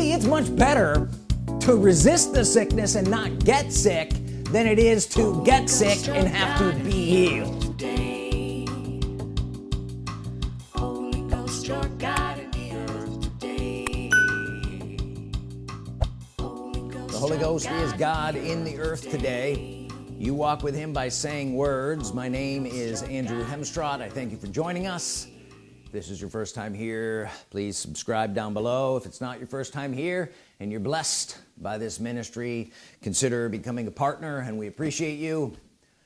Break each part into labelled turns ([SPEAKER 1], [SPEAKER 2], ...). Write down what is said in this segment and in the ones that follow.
[SPEAKER 1] see it's much better to resist the sickness and not get sick than it is to get sick and have to be healed. The Holy Ghost is God in the earth today. You walk with him by saying words. My name is Andrew Hemstrott I thank you for joining us if this is your first time here please subscribe down below. If it's not your first time here and you're blessed by this ministry consider becoming a partner and we appreciate you.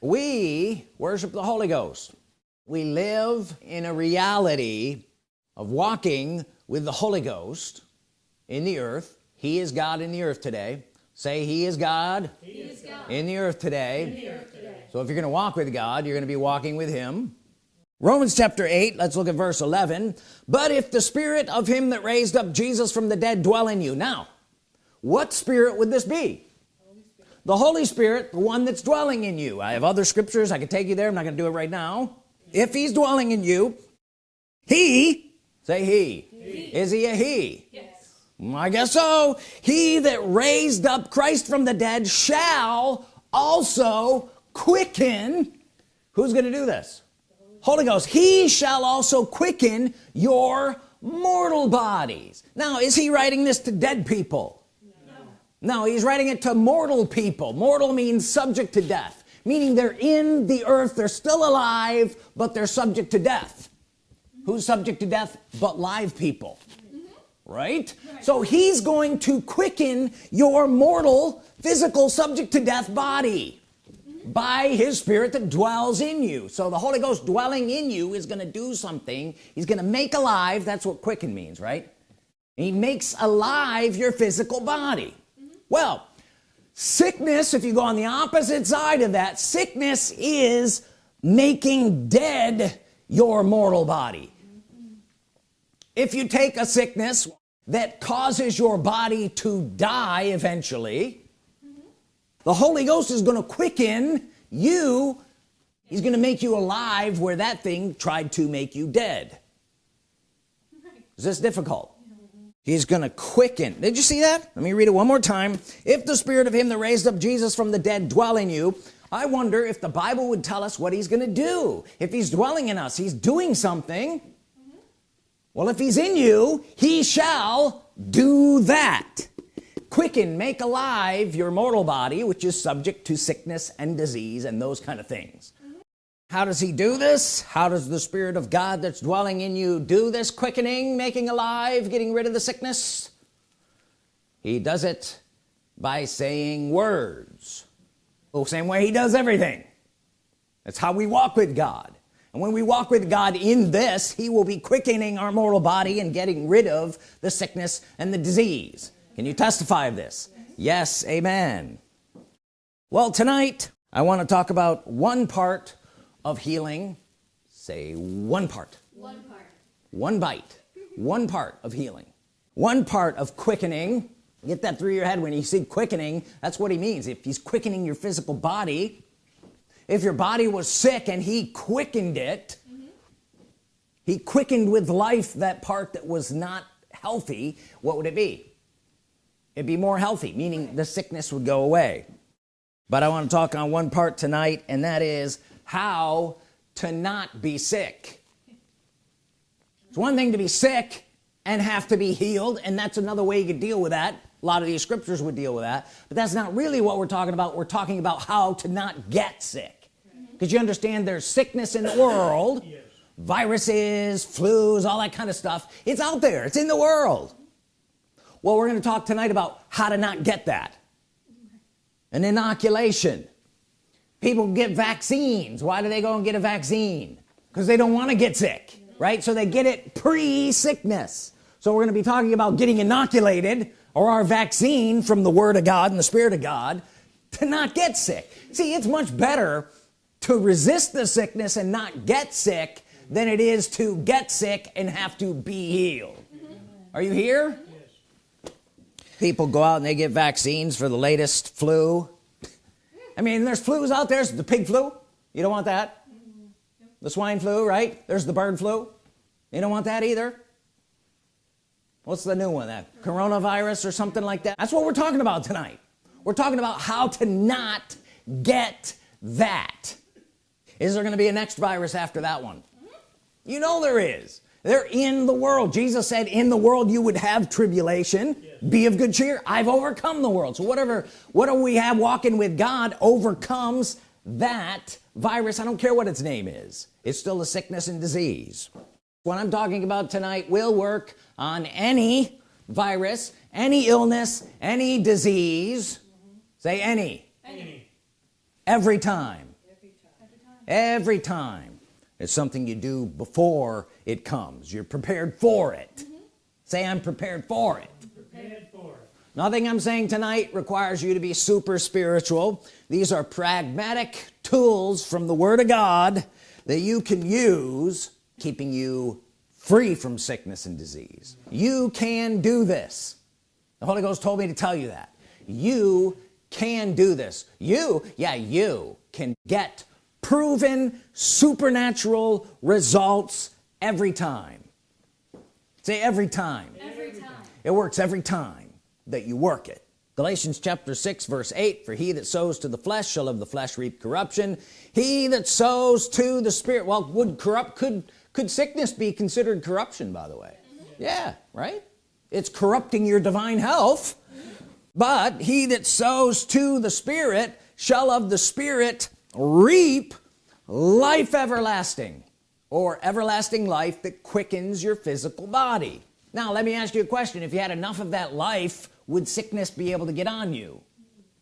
[SPEAKER 1] We worship the Holy Ghost. We live in a reality of walking with the Holy Ghost in the earth. He is God in the earth today. Say he is God, he is God. In, the earth today. in the earth today. So if you're gonna walk with God you're gonna be walking with him Romans chapter 8 let's look at verse 11 but if the spirit of him that raised up Jesus from the dead dwell in you now what spirit would this be? The Holy Spirit the one that's dwelling in you. I have other scriptures I can take you there I'm not gonna do it right now. If he's dwelling in you he say he, he. is he a he? Yes. Mm, I guess so. He that raised up Christ from the dead shall also quicken who's gonna do this Holy Ghost he shall also quicken your mortal bodies. Now is he writing this to dead people? No. No he's writing it to mortal people. Mortal means subject to death meaning they're in the earth they're still alive but they're subject to death. Who's subject to death but live people? Right? right so he's going to quicken your mortal physical subject to death body. By his spirit that dwells in you. So the Holy Ghost dwelling in you is gonna do something. He's gonna make alive that's what quicken means right? He makes alive your physical body. Well sickness if you go on the opposite side of that sickness is making dead your mortal body. If you take a sickness that causes your body to die eventually mm -hmm. The Holy Ghost is going to quicken you. He's gonna make you alive where that thing tried to make you dead. Is this difficult? He's gonna quicken. Did you see that? Let me read it one more time. If the spirit of him that raised up Jesus from the dead dwell in you I wonder if the Bible would tell us what he's gonna do. If he's dwelling in us he's doing something. Well if he's in you he shall do that quicken make alive your mortal body which is subject to sickness and disease and those kind of things. How does he do this? How does the Spirit of God that's dwelling in you do this quickening making alive getting rid of the sickness? He does it by saying words. The same way he does everything. That's how we walk with God. And when we walk with God in this he will be quickening our mortal body and getting rid of the sickness and the disease can you testify of this? Yes amen. Well tonight I want to talk about one part of healing. Say one part. One part. One bite. One part of healing. One part of quickening. Get that through your head. When you see quickening that's what he means. If he's quickening your physical body if your body was sick and he quickened it mm -hmm. he quickened with life that part that was not healthy what would it be it'd be more healthy meaning the sickness would go away. But I want to talk on one part tonight and that is how to not be sick. It's one thing to be sick and have to be healed and that's another way you could deal with that. A lot of these scriptures would deal with that. But that's not really what we're talking about. We're talking about how to not get sick. Because you understand there's sickness in the world yes. viruses flus all that kind of stuff. It's out there. It's in the world well we're going to talk tonight about how to not get that. An inoculation. People get vaccines. Why do they go and get a vaccine? Because they don't want to get sick right? So they get it pre-sickness. So we're going to be talking about getting inoculated or our vaccine from the Word of God and the Spirit of God to not get sick. See it's much better to resist the sickness and not get sick than it is to get sick and have to be healed. Are you here. People go out and they get vaccines for the latest flu. I mean there's flus out there. The pig flu. You don't want that. The swine flu right? There's the bird flu. You don't want that either. What's the new one? That coronavirus or something like that? That's what we're talking about tonight. We're talking about how to not get that. Is there gonna be a next virus after that one? You know there is. They're in the world. Jesus said in the world you would have tribulation. Yes. Be of good cheer. I've overcome the world. So whatever what do we have walking with God overcomes that virus. I don't care what its name is. It's still a sickness and disease. What I'm talking about tonight will work on any virus any illness any disease. Mm -hmm. say any. any. Every time. Every time. Every time. It's something you do before it comes. You're prepared for it. Mm -hmm. say I'm prepared for it for. Nothing I'm saying tonight requires you to be super spiritual. These are pragmatic tools from the Word of God that you can use keeping you free from sickness and disease. You can do this. The Holy Ghost told me to tell you that. You can do this. You yeah you can get proven supernatural results every time. Say every time. every time it works every time that you work it. Galatians chapter 6 verse 8 for he that sows to the flesh shall of the flesh reap corruption. He that sows to the spirit well would corrupt could could sickness be considered corruption by the way? Yeah right? It's corrupting your divine health. But he that sows to the spirit shall of the spirit reap life everlasting or everlasting life that quickens your physical body now let me ask you a question. If you had enough of that life would sickness be able to get on you?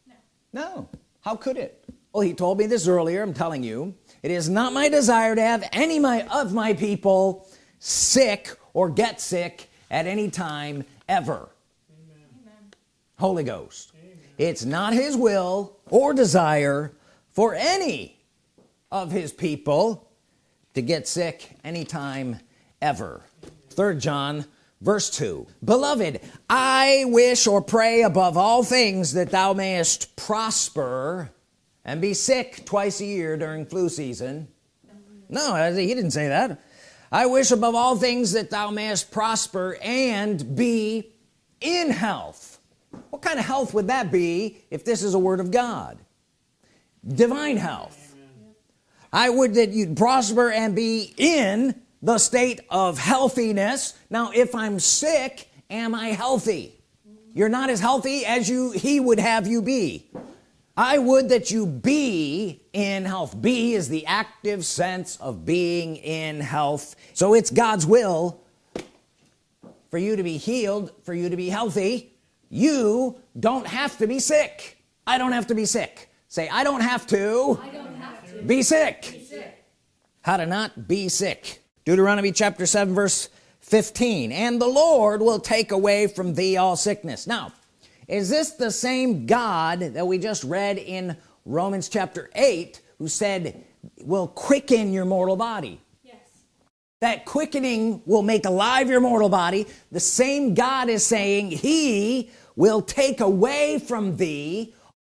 [SPEAKER 1] No, no. how could it? Well he told me this earlier I'm telling you. It is not my desire to have any my of my people sick or get sick at any time ever. Amen. Holy Ghost. Amen. it's not his will or desire for any of his people to get sick anytime ever. Third John verse 2 beloved I wish or pray above all things that thou mayest prosper and be sick twice a year during flu season. No he didn't say that. I wish above all things that thou mayest prosper and be in health. What kind of health would that be if this is a word of God? Divine health. I would that you'd prosper and be in the state of healthiness. Now if I'm sick am I healthy? You're not as healthy as you he would have you be. I would that you be in health. Be is the active sense of being in health. So it's God's will for you to be healed for you to be healthy. You don't have to be sick. I don't have to be sick. Say I don't have to, don't have to. Be, sick. be sick. How to not be sick Deuteronomy chapter 7 verse 15 and the Lord will take away from thee all sickness now is this the same God that we just read in Romans chapter 8 who said will quicken your mortal body yes that quickening will make alive your mortal body the same God is saying he will take away from thee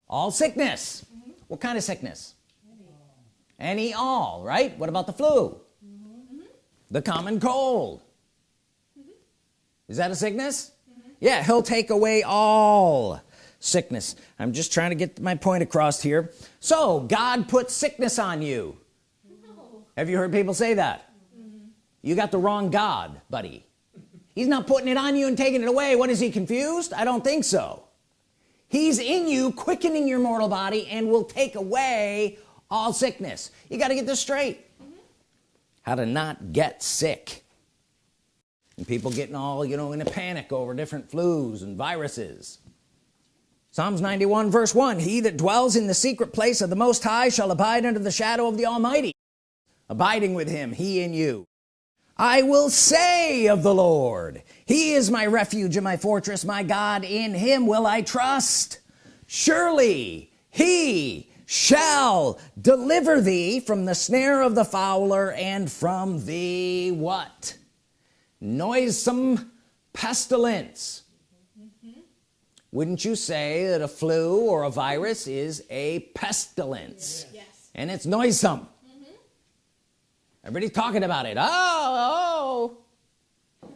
[SPEAKER 1] all sickness mm -hmm. what kind of sickness any. all right what about the flu. The common cold. Mm -hmm. is that a sickness? Mm-hmm. yeah he'll take away all sickness. I'm just trying to get my point across here. So God put sickness on you. No. have you heard people say that? Mm-hmm. you got the wrong God buddy. He's not putting it on you and taking it away. What is he confused? I don't think so. He's in you quickening your mortal body and will take away all sickness. You got to get this straight. mm -hmm. How to not get sick. And people getting all you know in a panic over different flus and viruses. Psalms 91 verse 1 he that dwells in the secret place of the Most High shall abide under the shadow of the Almighty. Abiding with him he in you. I will say of the Lord he is my refuge and my fortress my God. In him will I trust. Surely he shall deliver thee from the snare of the fowler and from the what? Noisome pestilence. Mm -hmm. wouldn't you say that a flu or a virus is a pestilence? Yes. and it's noisome. Everybody's talking about it. Oh, oh.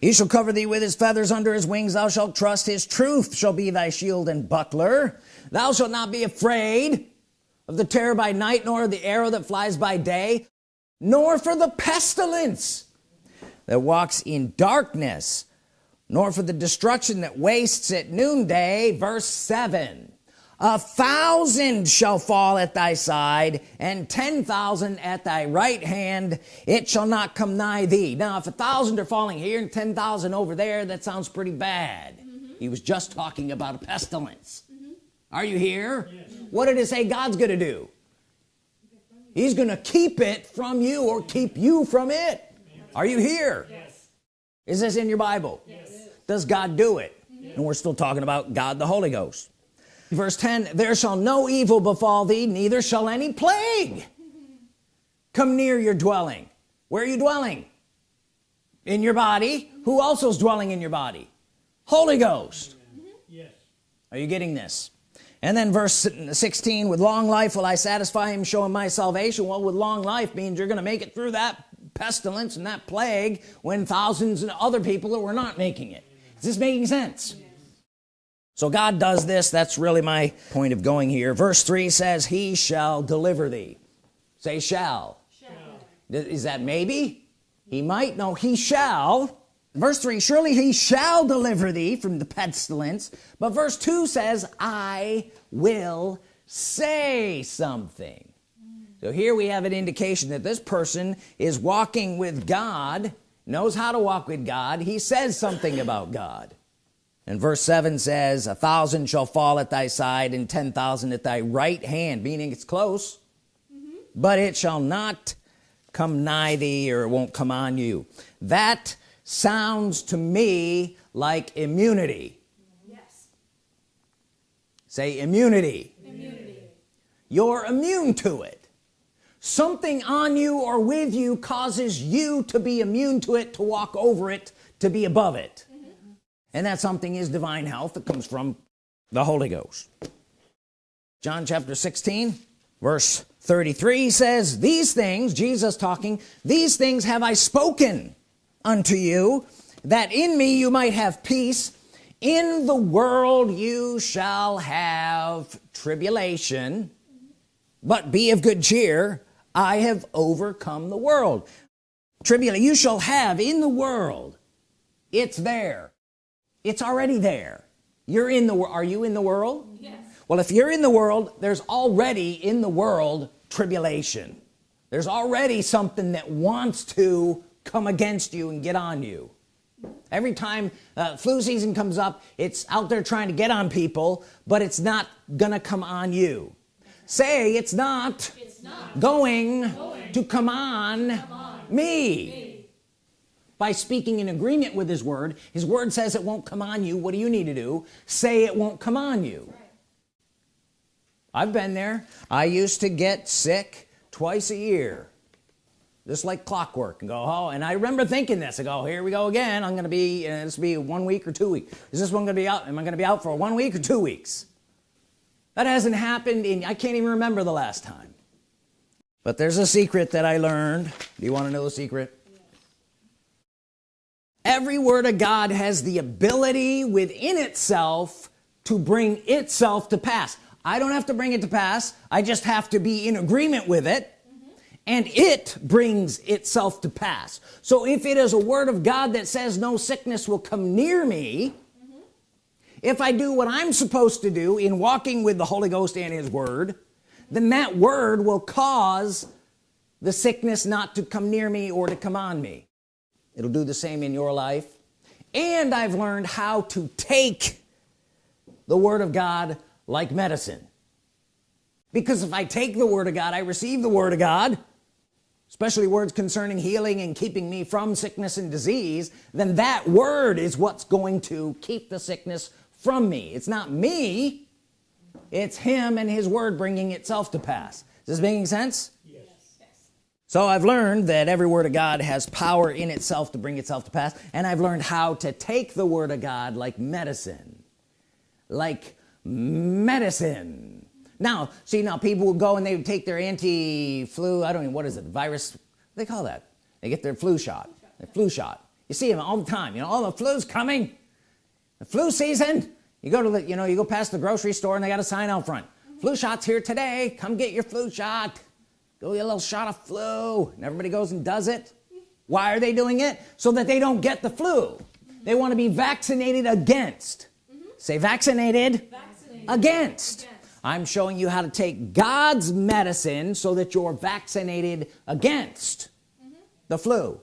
[SPEAKER 1] He shall cover thee with his feathers under his wings. Thou shalt trust his truth shall be thy shield and buckler. Thou shalt not be afraid of the terror by night nor the arrow that flies by day nor for the pestilence that walks in darkness nor for the destruction that wastes at noonday verse 7 a thousand shall fall at thy side and ten thousand at thy right hand it shall not come nigh thee now if a thousand are falling here and ten thousand over there that sounds pretty bad mm -hmm. he was just talking about a pestilence mm -hmm. are you here. What did it say God's gonna do? He's gonna keep it from you or keep you from it. Are you here? Yes. is this in your Bible? Yes. does God do it? And we're still talking about God the Holy Ghost. Verse 10 there shall no evil befall thee neither shall any plague come near your dwelling. Where are you dwelling? In your body. Who also is dwelling in your body? Holy Ghost. Mm-hmm. Yes. Are you getting this and then verse 16 with long life will I satisfy him show him my salvation. Well with long life means you're gonna make it through that pestilence and that plague when thousands of other people were not making it. Is this making sense? So God does this. That's really my point of going here. Verse 3 says he shall deliver thee. Say shall, shall. is that maybe? He might. No he shall verse 3 surely he shall deliver thee from the pestilence. But verse 2 says I will say something. So here we have an indication that this person is walking with God knows how to walk with God. He says something about God. And verse 7 says a thousand shall fall at thy side and ten thousand at thy right hand meaning it's close. Mm -hmm. but it shall not come nigh thee or it won't come on you. That sounds to me like immunity. Yes. Say immunity, immunity. you're immune to it. Something on you or with you causes you to be immune to it to walk over it to be above it. Mm-hmm. And that something is divine health that comes from the Holy Ghost. John chapter 16 verse 33 says these things Jesus talking these things have I spoken unto you that in me you might have peace. In the world you shall have tribulation but be of good cheer. I have overcome the world. Tribulation you shall have in the world. It's there. It's already there. You're in the are you in the world? Yes. well if you're in the world there's already in the world tribulation. There's already something that wants to come against you and get on you. Every time uh, flu season comes up it's out there trying to get on people but it's not gonna come on you. Say it's not, it's not going, going, to come on, come on me. me. By speaking in agreement with his word his word says it won't come on you. What do you need to do? Say it won't come on you. I've been there. I used to get sick twice a year just like clockwork and go oh and I remember thinking this. I go here we go again. I'm gonna be uh, this will be one week or two weeks. Is this one gonna be out am I gonna be out for one week or two weeks? That hasn't happened in I can't even remember the last time. But there's a secret that I learned. Do you want to know the secret? Every word of God has the ability within itself to bring itself to pass. I don't have to bring it to pass. I just have to be in agreement with it. And it brings itself to pass. So if it is a word of God that says no sickness will come near me if I do what I'm supposed to do in walking with the Holy Ghost and his word then that word will cause the sickness not to come near me or to come on me. It'll do the same in your life. And I've learned how to take the Word of God like medicine. Because if I take the Word of God I receive the Word of God especially words concerning healing and keeping me from sickness and disease then that word is what's going to keep the sickness from me. It's not me. It's him and his word bringing itself to pass. Is this making sense? Yes. so I've learned that every word of God has power in itself to bring itself to pass and I've learned how to take the word of God like medicine. Like medicine now see now people would go and they would take their anti-flu I don't know what is it virus? They call that? They get their flu shot. Their flu shot. You see them all the time. You know all oh, the flu's coming. The flu season. You go to the you know you go past the grocery store and they got a sign out front. Flu shots here today. Come get your flu shot. Go get a little shot of flu. And everybody goes and does it. Why are they doing it? So that they don't get the flu. They want to be vaccinated against. Mm -hmm. say vaccinated, vaccinated. Against. against I'm showing you how to take God's medicine so that you're vaccinated against mm -hmm. the flu mm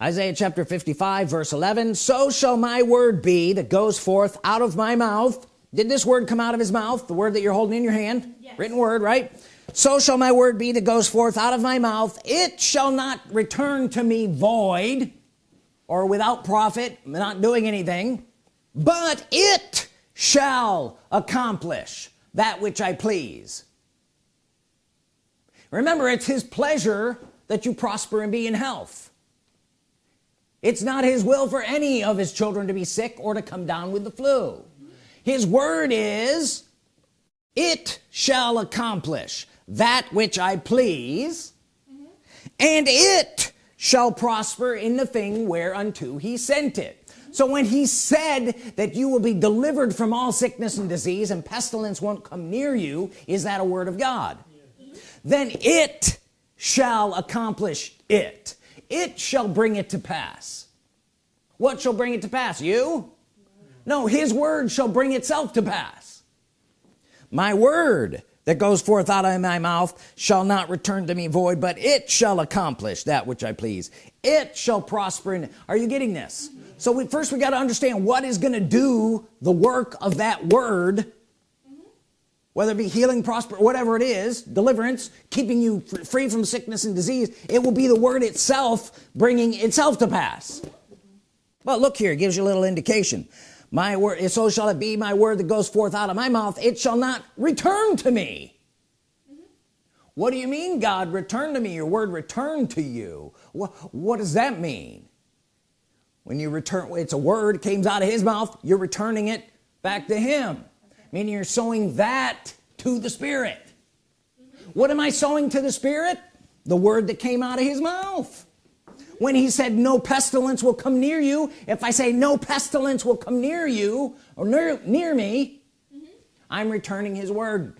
[SPEAKER 1] -hmm. Isaiah chapter 55 verse 11 so shall my word be that goes forth out of my mouth did this word come out of his mouth the word that you're holding in your hand yes. written word right so shall my word be that goes forth out of my mouth it shall not return to me void or without profit not doing anything but it shall accomplish that which I please. Remember it's his pleasure that you prosper and be in health. It's not his will for any of his children to be sick or to come down with the flu. His word is it shall accomplish that which I please and it shall prosper in the thing whereunto he sent it so when he said that you will be delivered from all sickness and disease and pestilence won't come near you is that a word of God? Then it shall accomplish it. It shall bring it to pass. What shall bring it to pass? You? No his word shall bring itself to pass. My word that goes forth out of my mouth shall not return to me void but it shall accomplish that which I please. It shall prosper in are you getting this so we first we got to understand what is going to do the work of that word whether it be healing prosper whatever it is deliverance keeping you free from sickness and disease it will be the word itself bringing itself to pass. But look here it gives you a little indication. My word so shall it be my word that goes forth out of my mouth. It shall not return to me. What do you mean God return to me? Your word return to you. What, what does that mean when you return it's a word came out of his mouth you're returning it back to him okay. meaning you're sowing that to the Spirit mm -hmm. what am I sowing to the Spirit the word that came out of his mouth when he said no pestilence will come near you if I say no pestilence will come near you or near, near me mm -hmm. I'm returning his word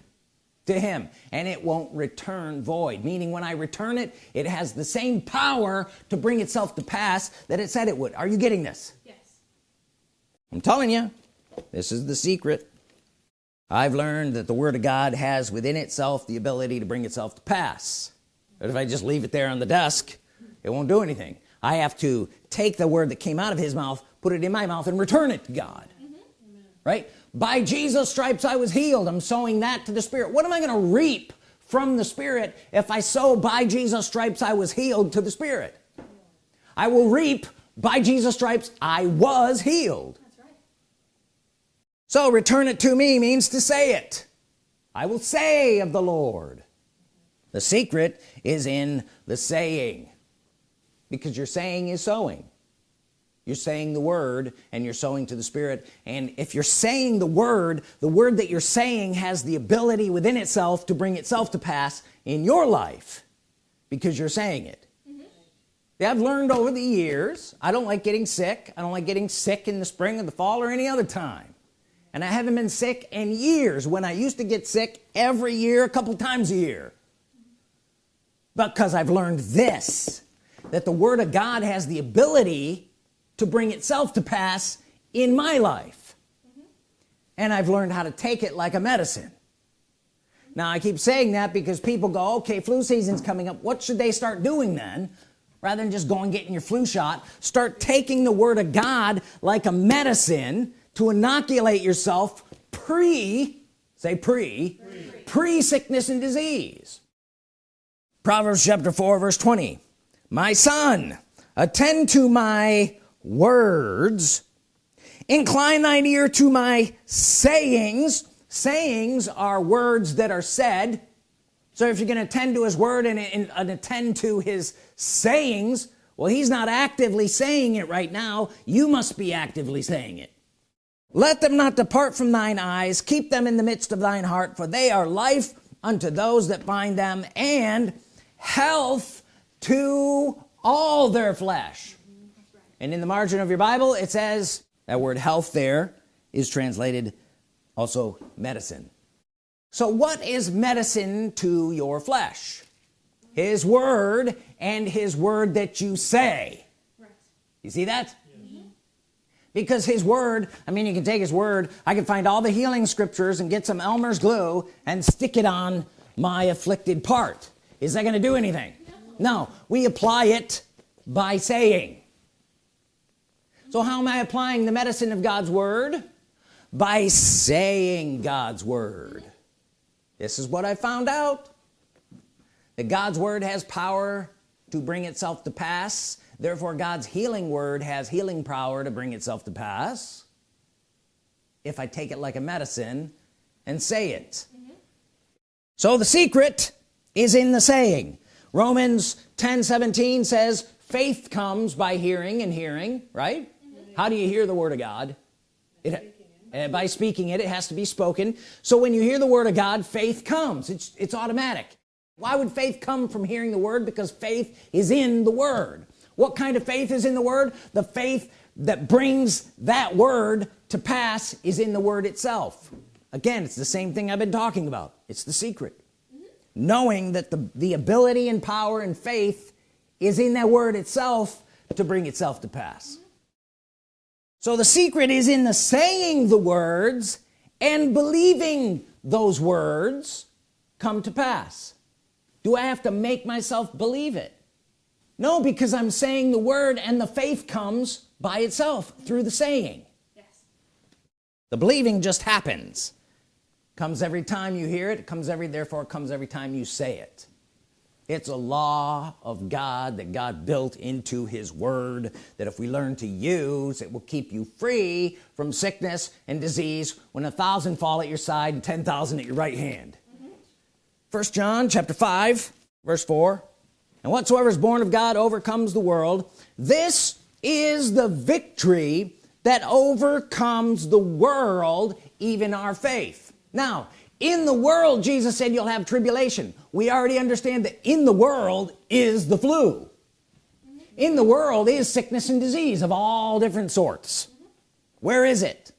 [SPEAKER 1] to him and it won't return void. Meaning when I return it it has the same power to bring itself to pass that it said it would. Are you getting this? Yes. I'm telling you this is the secret. I've learned that the Word of God has within itself the ability to bring itself to pass. But if I just leave it there on the desk it won't do anything. I have to take the word that came out of his mouth put it in my mouth and return it to God. Mm -hmm. right by Jesus stripes I was healed. I'm sowing that to the Spirit. What am I gonna reap from the Spirit if I sow by Jesus stripes I was healed to the Spirit? I will reap by Jesus stripes I was healed. Right. so return it to me means to say it. I will say of the Lord. The secret is in the saying because you're saying is sowing you're saying the word and you're sowing to the Spirit. And if you're saying the word the word that you're saying has the ability within itself to bring itself to pass in your life because you're saying it. Mm -hmm. I've learned over the years I don't like getting sick. I don't like getting sick in the spring or the fall or any other time. And I haven't been sick in years. When I used to get sick every year a couple times a year. Because I've learned this that the Word of God has the ability to bring itself to pass in my life. Mm -hmm. and I've learned how to take it like a medicine. Now I keep saying that because people go okay flu season's coming up. What should they start doing then? Rather than just going getting your flu shot start taking the Word of God like a medicine to inoculate yourself pre say pre pre, pre sickness and disease. Proverbs chapter 4 verse 20 my son attend to my words incline thine ear to my sayings. Sayings are words that are said. So if you're going to attend to his word and, and, and, attend to his sayings well he's not actively saying it right now. You must be actively saying it. Let them not depart from thine eyes. Keep them in the midst of thine heart for they are life unto those that find them and health to all their flesh and in the margin of your Bible it says that word health there is translated also medicine. So what is medicine to your flesh? His word and his word that you say. Right. you see that? Mm-hmm. Because his word I mean you can take his word. I can find all the healing scriptures and get some Elmer's glue and stick it on my afflicted part. Is that gonna do anything? No, no. we apply it by saying so how am I applying the medicine of God's Word? By saying God's Word. This is what I found out. That God's Word has power to bring itself to pass. Therefore God's healing word has healing power to bring itself to pass. If I take it like a medicine and say it. Mm -hmm. so the secret is in the saying. Romans 10 17 says faith comes by hearing and hearing right. How do you hear the Word of God? It, uh, by speaking it it has to be spoken. So when you hear the Word of God faith comes. It's it's automatic. Why would faith come from hearing the Word? Because faith is in the Word. What kind of faith is in the Word? The faith that brings that word to pass is in the word itself. Again it's the same thing I've been talking about. It's the secret. Mm -hmm. knowing that the the ability and power and faith is in that word itself to bring itself to pass. So the secret is in the saying the words and believing those words come to pass. Do I have to make myself believe it? No because I'm saying the word and the faith comes by itself through the saying. Yes. the believing just happens. Comes every time you hear it, it comes every therefore it comes every time you say it it's a law of God that God built into his word that if we learn to use it will keep you free from sickness and disease. When a thousand fall at your side and 10,000 at your right hand. Mm -hmm. first John chapter 5 verse 4 and whatsoever is born of God overcomes the world. This is the victory that overcomes the world even our faith. Now in the world Jesus said you'll have tribulation. We already understand that in the world is the flu. In the world is sickness and disease of all different sorts. Where is it?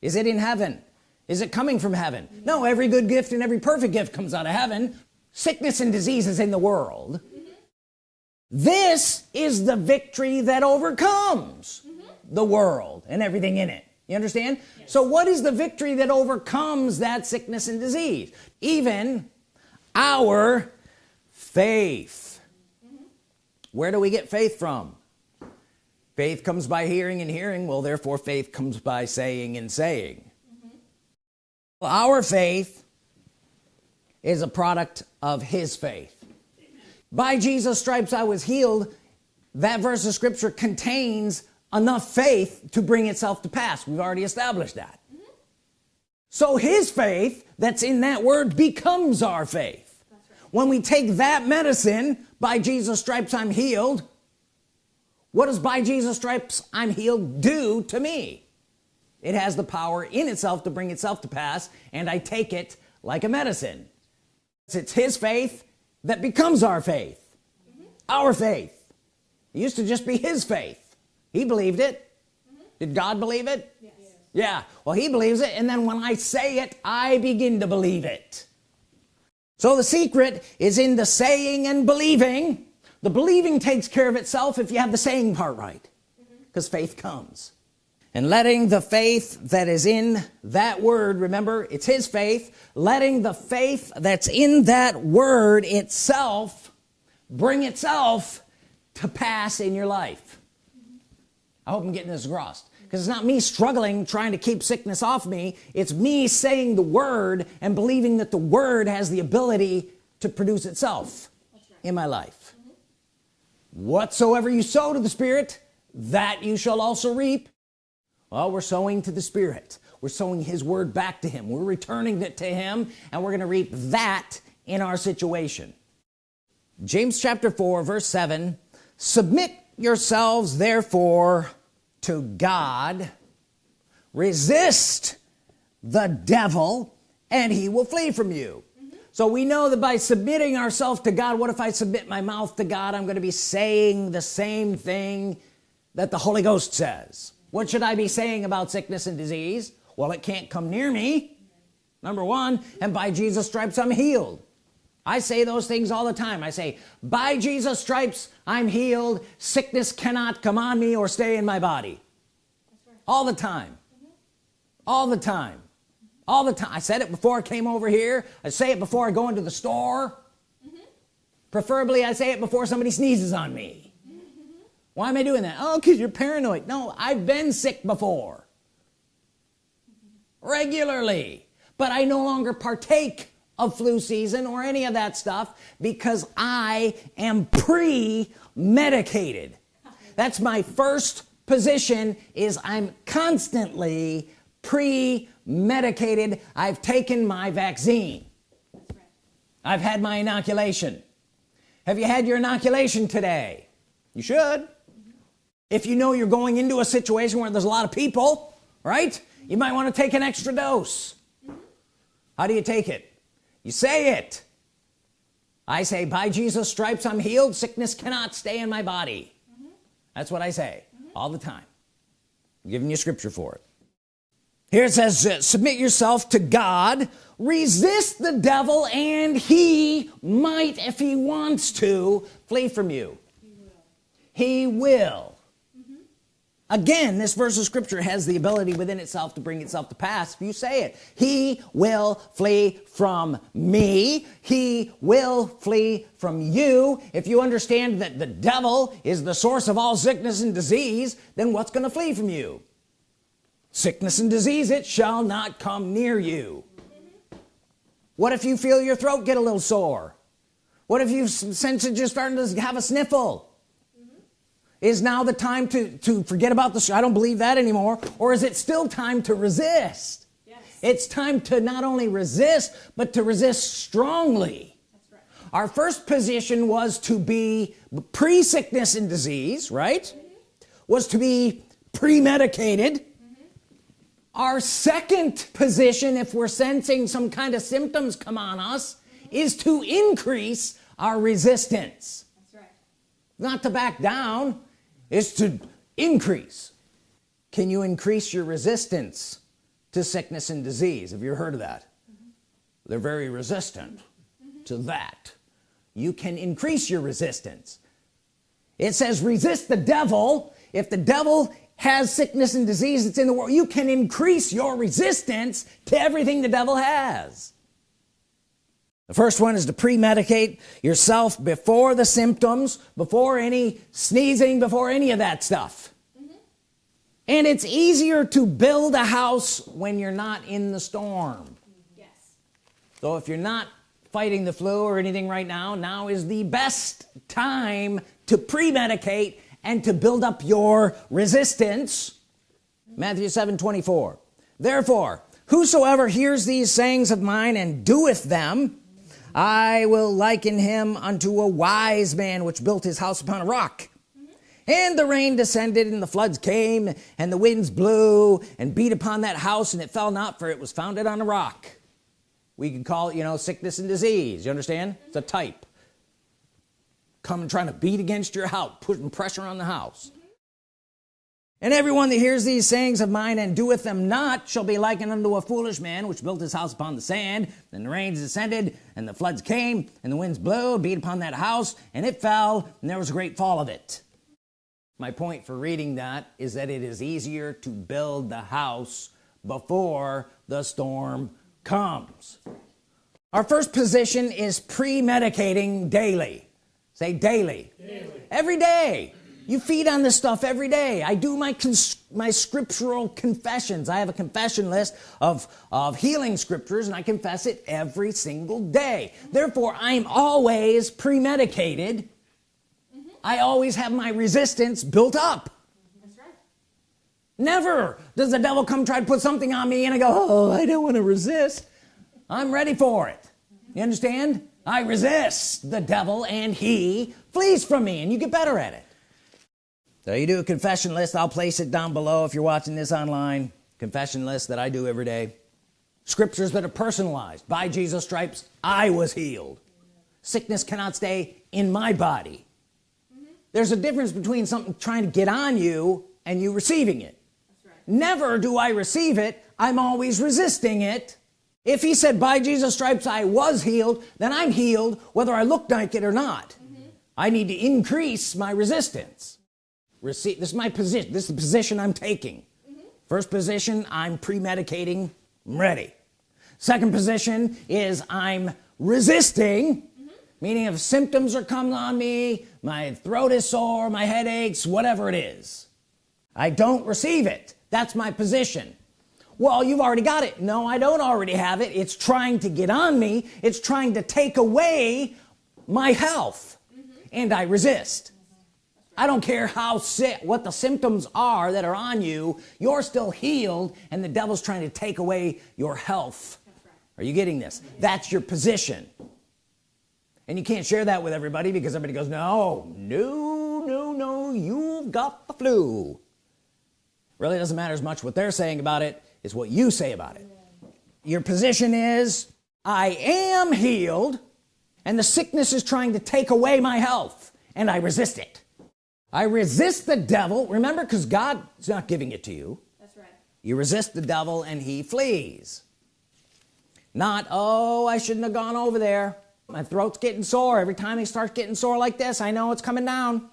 [SPEAKER 1] Is it in heaven? Is it coming from heaven? No every good gift and every perfect gift comes out of heaven. Sickness and disease is in the world. This is the victory that overcomes the world and everything in it you understand yes. so what is the victory that overcomes that sickness and disease even our faith mm -hmm. where do we get faith from faith comes by hearing and hearing well therefore faith comes by saying and saying mm -hmm. well, our faith is a product of his faith by Jesus stripes I was healed that verse of scripture contains enough faith to bring itself to pass we've already established that mm -hmm. so his faith that's in that word becomes our faith right. when we take that medicine by Jesus stripes I'm healed what does by Jesus stripes I'm healed do to me it has the power in itself to bring itself to pass and I take it like a medicine it's his faith that becomes our faith mm -hmm. our faith it used to just be his faith he believed it. Mm -hmm. did God believe it? Yes. yeah. Well he believes it and then when I say it I begin to believe it. So the secret is in the saying and believing. The believing takes care of itself if you have the saying part right because mm -hmm. faith comes. And letting the faith that is in that word remember it's his faith letting the faith that's in that word itself bring itself to pass in your life I hope I'm getting this across. Because it's not me struggling trying to keep sickness off me. It's me saying the word and believing that the word has the ability to produce itself right. in my life. Mm -hmm. whatsoever you sow to the Spirit that you shall also reap. Well we're sowing to the Spirit. We're sowing his word back to him. We're returning it to him and we're gonna reap that in our situation. James chapter 4 verse 7 submit yourselves therefore to God. Resist the devil and he will flee from you. So we know that by submitting ourselves to God what if I submit my mouth to God? I'm going to be saying the same thing that the Holy Ghost says. What should I be saying about sickness and disease? Well it can't come near me. Number one and by Jesus stripes I'm healed I say those things all the time I say by Jesus stripes I'm healed sickness cannot come on me or stay in my body right. all the time mm -hmm. all the time all the time I said it before I came over here I say it before I go into the store mm -hmm. preferably I say it before somebody sneezes on me mm -hmm. why am I doing that oh because you're paranoid no I've been sick before regularly but I no longer partake of flu season or any of that stuff because I am pre-medicated. That's my first position is I'm constantly pre-medicated. I've taken my vaccine. I've had my inoculation. Have you had your inoculation today? You should. If you know you're going into a situation where there's a lot of people right you might want to take an extra dose. How do you take it you say it. I say by Jesus stripes I'm healed. Sickness cannot stay in my body. Mm -hmm. that's what I say mm -hmm. all the time. I'm giving you scripture for it. Here it says uh, submit yourself to God. Resist the devil and he might if he wants to flee from you. He will, he will again this verse of scripture has the ability within itself to bring itself to pass. If you say it. He will flee from me. He will flee from you. If you understand that the devil is the source of all sickness and disease then what's to flee from you? Sickness and disease it shall not come near you. What if you feel your throat get a little sore? What if you sense it just starting to have a sniffle is now the time to to forget about this I don't believe that anymore or is it still time to resist yes. it's time to not only resist but to resist strongly right. our first position was to be pre-sickness and disease right mm -hmm. was to be pre-medicated mm -hmm. our second position if we're sensing some kind of symptoms come on us mm -hmm. is to increase our resistance right. not to back down is to increase. Can you increase your resistance to sickness and disease? Have you heard of that? Mm -hmm. they're very resistant mm -hmm. to that. You can increase your resistance. It says resist the devil. If the devil has sickness and disease that's in the world you can increase your resistance to everything the devil has the first one is to pre-medicate yourself before the symptoms before any sneezing before any of that stuff mm -hmm. and it's easier to build a house when you're not in the storm yes so if you're not fighting the flu or anything right now now is the best time to pre-medicate and to build up your resistance mm -hmm. Matthew 7 24 therefore whosoever hears these sayings of mine and doeth them I will liken him unto a wise man which built his house upon a rock. And the rain descended and the floods came and the winds blew and beat upon that house and it fell not for it was founded on a rock. We can call it you know sickness and disease. You understand? It's a type. Coming trying to beat against your house putting pressure on the house and everyone that hears these sayings of mine and doeth them not shall be likened unto a foolish man which built his house upon the sand. Then the rains descended and the floods came and the winds blew beat upon that house and it fell and there was a great fall of it. My point for reading that is that it is easier to build the house before the storm comes. Our first position is pre-medicating daily. Say daily. daily. Every day you feed on this stuff every day. I do my my scriptural confessions. I have a confession list of of healing scriptures and I confess it every single day. Therefore I'm always pre-medicated. Mm -hmm. I always have my resistance built up. That's right. never does the devil come try to put something on me and I go oh I don't want to resist. I'm ready for it. You understand? I resist the devil and he flees from me and you get better at it so you do a confession list. I'll place it down below if you're watching this online. Confession list that I do every day. Scriptures that are personalized. By Jesus stripes I was healed. Sickness cannot stay in my body. Mm -hmm. there's a difference between something trying to get on you and you receiving it. Right. never do I receive it. I'm always resisting it. If he said by Jesus stripes I was healed then I'm healed whether I look like it or not. Mm -hmm. I need to increase my resistance receive this is my position this is the position I'm taking. Mm -hmm. first position I'm premedicating I'm ready. Second position is I'm resisting mm -hmm. meaning if symptoms are coming on me my throat is sore my head aches whatever it is I don't receive it. That's my position. Well you've already got it. No I don't already have it. It's trying to get on me. It's trying to take away my health. Mm -hmm. and I resist I don't care how sick what the symptoms are that are on you you're still healed and the devil's trying to take away your health. Are you getting this? That's your position. And you can't share that with everybody because everybody goes no no no no you've got the flu. Really doesn't matter as much what they're saying about it is what you say about it. Your position is I am healed and the sickness is trying to take away my health and I resist it I resist the devil. Remember because God's not giving it to you. That's right. You resist the devil and he flees. Not oh I shouldn't have gone over there. My throat's getting sore. Every time it starts getting sore like this I know it's coming down.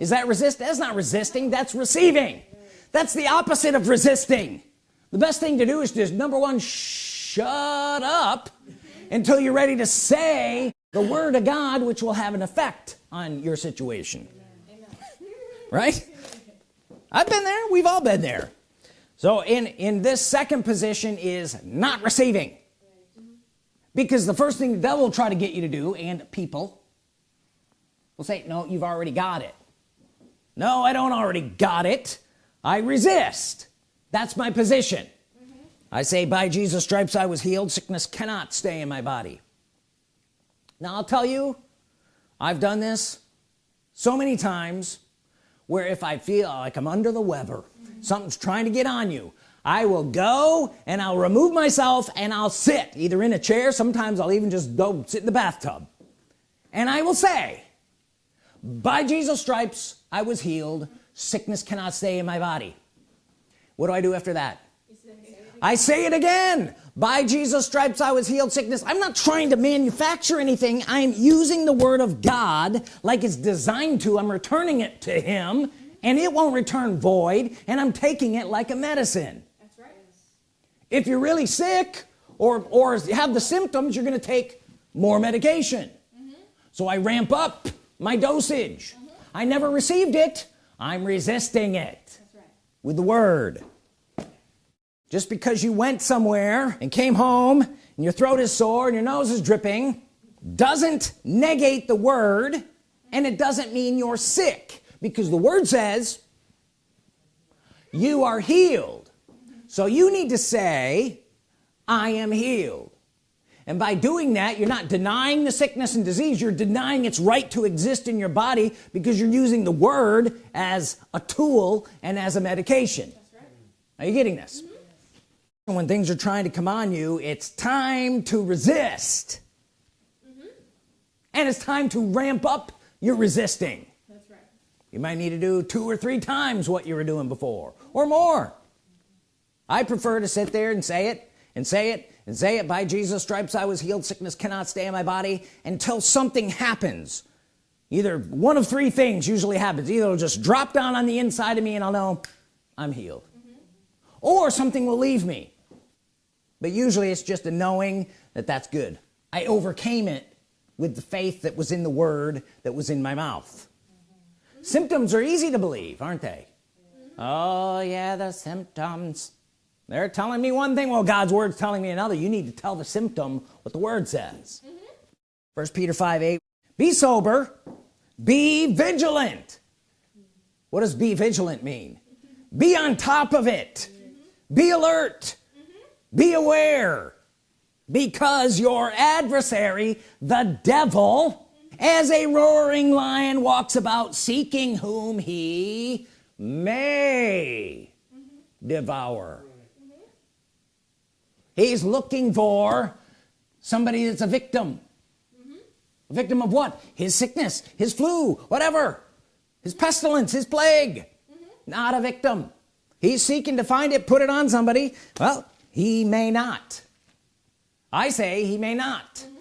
[SPEAKER 1] Is that resist? That's not resisting. That's receiving. That's the opposite of resisting. The best thing to do is just number one shut up until you're ready to say the Word of God which will have an effect on your situation right? I've been there. We've all been there. So in in this second position is not receiving. Because the first thing the devil will try to get you to do and people will say no you've already got it. No I don't already got it. I resist. That's my position. Mm -hmm. I say by Jesus stripes I was healed. Sickness cannot stay in my body. Now I'll tell you I've done this so many times where if I feel like I'm under the weather something's trying to get on you I will go and I'll remove myself and I'll sit either in a chair sometimes I'll even just go sit in the bathtub. And I will say by Jesus stripes I was healed. Sickness cannot stay in my body. What do I do after that I say it again. By Jesus stripes I was healed. Sickness. I'm not trying to manufacture anything. I'm using the Word of God like it's designed to. I'm returning it to him and it won't return void and I'm taking it like a medicine. That's right. if you're really sick or or have the symptoms you're gonna take more medication. Mm -hmm. so I ramp up my dosage. Mm -hmm. I never received it. I'm resisting it right. with the Word just because you went somewhere and came home and your throat is sore and your nose is dripping doesn't negate the Word and it doesn't mean you're sick because the Word says you are healed so you need to say I am healed and by doing that you're not denying the sickness and disease you're denying its right to exist in your body because you're using the word as a tool and as a medication right. are you getting this. When things are trying to come on you it's time to resist. Mm -hmm. and it's time to ramp up your resisting. That's right. you might need to do two or three times what you were doing before or more. I prefer to sit there and say it and say it and say it. By Jesus stripes I was healed. Sickness cannot stay in my body until something happens. Either one of three things usually happens. Either it'll just drop down on the inside of me and I'll know I'm healed. Mm -hmm. or something will leave me but usually it's just a knowing that that's good. I overcame it with the faith that was in the word that was in my mouth. Mm -hmm. symptoms are easy to believe aren't they? Oh yeah the symptoms. They're telling me one thing well God's word's telling me another. You need to tell the symptom what the word says. Mm -hmm. first Peter 5 8 be sober be vigilant. What does be vigilant mean? Be on top of it. Be alert be aware because your adversary the devil as a roaring lion walks about seeking whom he may devour. He's looking for somebody that's a victim. A victim of what? His sickness his flu whatever. His pestilence his plague. Not a victim. He's seeking to find it put it on somebody. Well he may not I say he may not mm -hmm.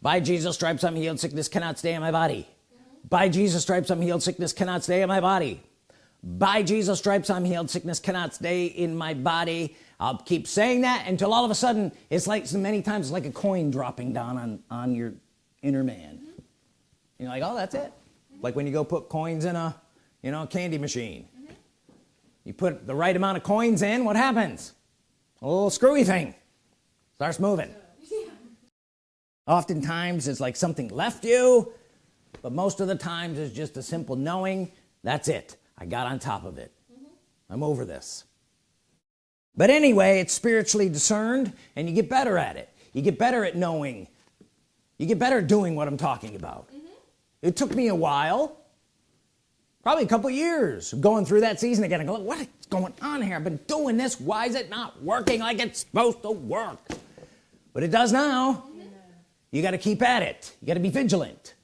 [SPEAKER 1] by Jesus stripes I'm healed sickness cannot stay in my body mm -hmm. by Jesus stripes I'm healed sickness cannot stay in my body by Jesus stripes I'm healed sickness cannot stay in my body I'll keep saying that until all of a sudden it's like so many times it's like a coin dropping down on on your inner man mm -hmm. you're like oh that's it mm -hmm. like when you go put coins in a you know candy machine mm -hmm. you put the right amount of coins in what happens little screwy thing. Starts moving. Yeah. oftentimes it's like something left you but most of the times it's just a simple knowing that's it. I got on top of it. Mm -hmm. I'm over this. But anyway it's spiritually discerned and you get better at it. You get better at knowing. You get better at doing what I'm talking about. Mm -hmm. it took me a while probably a couple years going through that season again I go what is going on here? I've been doing this. Why is it not working like it's supposed to work? But it does now. Mm -hmm. you got to keep at it. You got to be vigilant.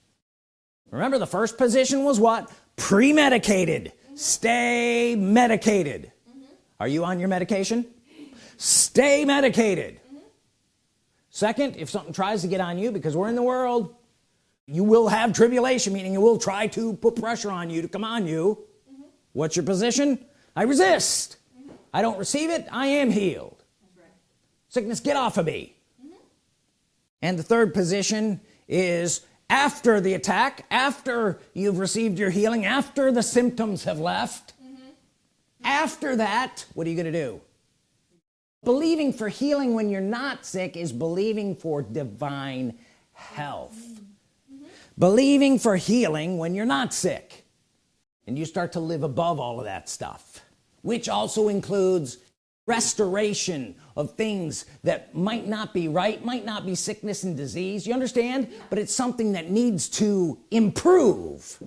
[SPEAKER 1] Remember the first position was what? Premedicated. Stay medicated. Mm -hmm. are you on your medication? Stay medicated. Mm -hmm. second if something tries to get on you because we're in the world you will have tribulation meaning it will try to put pressure on you to come on you mm -hmm. what's your position I resist mm-hmm. I don't receive it I am healed right. sickness get off of me mm-hmm. and the third position is after the attack after you've received your healing after the symptoms have left mm -hmm. after that what are you gonna do believing for healing when you're not sick is believing for divine health mm -hmm. Believing for healing when you're not sick. And you start to live above all of that stuff which also includes restoration of things that might not be right might not be sickness and disease. You understand? But it's something that needs to improve.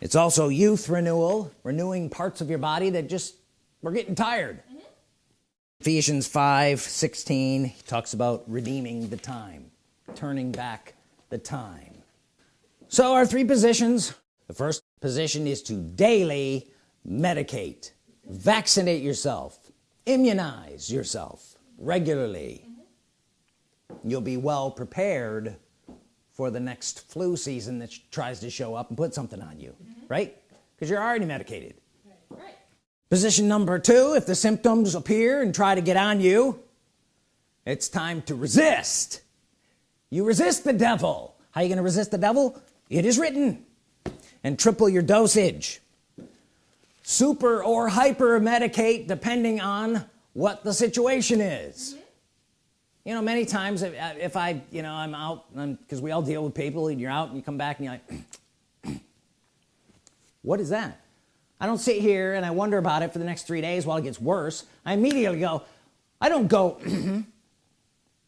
[SPEAKER 1] It's also youth renewal renewing parts of your body that just we're getting tired. Mm -hmm. Ephesians 5 16 talks about redeeming the time turning back the time. So our three positions the first position is to daily medicate vaccinate yourself immunize yourself regularly. You'll be well prepared for the next flu season that tries to show up and put something on you mm -hmm. right? Because you're already medicated. Position number two if the symptoms appear and try to get on you it's time to resist you resist the devil. How are you gonna resist the devil? It is written. And triple your dosage. Super or hyper medicate depending on what the situation is. Mm -hmm. you know many times if, if I you know I'm out because we all deal with people and you're out and you come back and you're like what is that? I don't sit here and I wonder about it for the next three days while it gets worse. I immediately go I don't go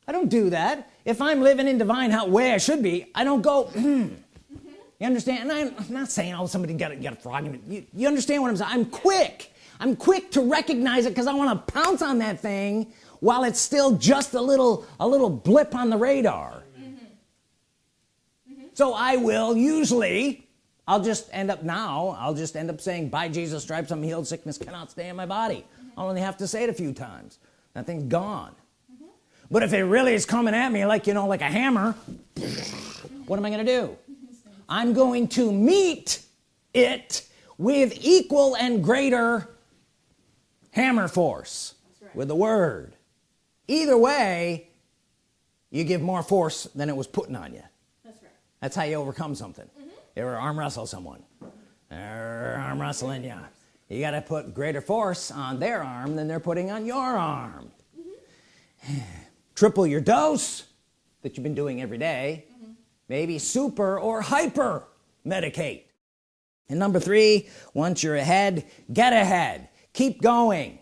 [SPEAKER 1] I don't do that if I'm living in divine how way I should be I don't go you understand and I'm not saying oh somebody got to get a frog you, you understand what I'm saying I'm quick I'm quick to recognize it because I want to pounce on that thing while it's still just a little a little blip on the radar mm -hmm. Mm -hmm. so I will usually I'll just end up now I'll just end up saying by Jesus stripes I'm healed sickness cannot stay in my body mm -hmm. I'll only have to say it a few times that thing's gone. But if it really is coming at me like you know like a hammer what am I gonna do? I'm going to meet it with equal and greater hammer force right. with the word. Either way you give more force than it was putting on you. That's right. That's how you overcome something. Mm -hmm. you ever arm wrestle someone? They're arm wrestling you you got to put greater force on their arm than they're putting on your arm. Mm -hmm. Triple your dose that you've been doing every day mm-hmm. maybe super or hyper medicate. And number three once you're ahead get ahead. Keep going.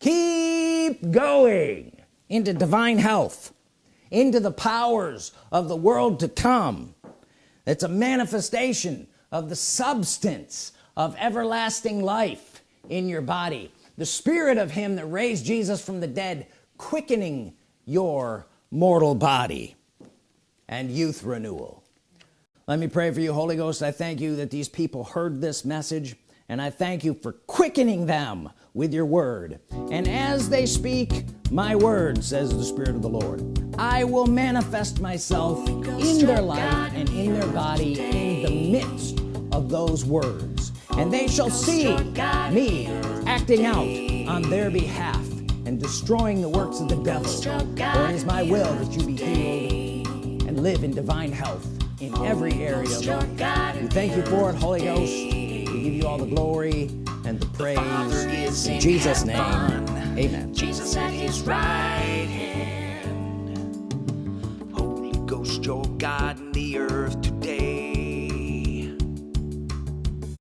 [SPEAKER 1] Keep going into divine health into the powers of the world to come. It's a manifestation of the substance of everlasting life in your body. The spirit of him that raised Jesus from the dead quickening your mortal body and youth renewal. Let me pray for you Holy Ghost. I thank you that these people heard this message and I thank you for quickening them with your word. And as they speak my word says the Spirit of the Lord I will manifest myself in their life and in their body in the midst of those words. And they shall see me acting out on their behalf and destroying the works of the devil. For it is my will that you be healed and live in divine health in every area of life. we thank you for it Holy Ghost. We give you all the glory and the praise. In Jesus name amen.
[SPEAKER 2] Jesus at his right hand. Holy Ghost your God in the earth